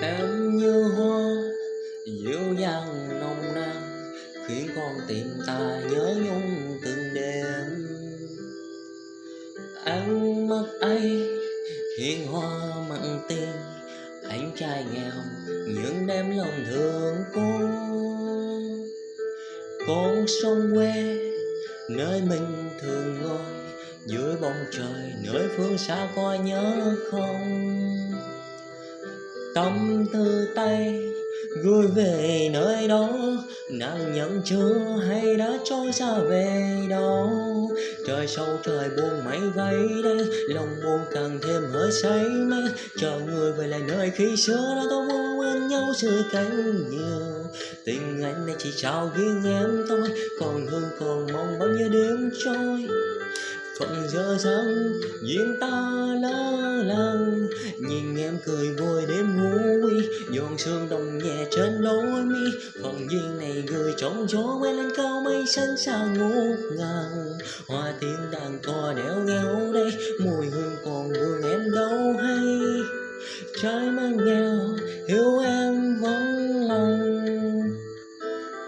Em như hoa, dịu dàng nồng nàn, khiến con tim ta nhớ nhung từng đêm. Ánh mắt ấy hiền hoa mặn tình anh trai nghèo những đêm lòng thương cô. Con sông quê, nơi mình thường ngồi, dưới bóng trời nơi phương xa có nhớ không tâm tư tay gửi về nơi đó. Nàng nhận chưa hay đã trôi xa về đâu? Trời sâu, trời buồn mây vây đây lòng buồn càng thêm hơi say mê. Chờ người về lại nơi khi xưa đã tôi muốn quên nhau sự cánh nhiều. Tình anh này chỉ trao riêng em thôi, còn hương còn mong bao nhiêu đêm trôi. Phận giờ rằng duyên ta lỡ làng sương đồng nhẹ trên lối mi. Phần duyên này gửi trong gió Quay lên cao mây xanh xa ngút ngàn. Hoa tiên đàn cò đeo nghèo đây, mùi hương còn vương em đâu hay. Trái mang nghèo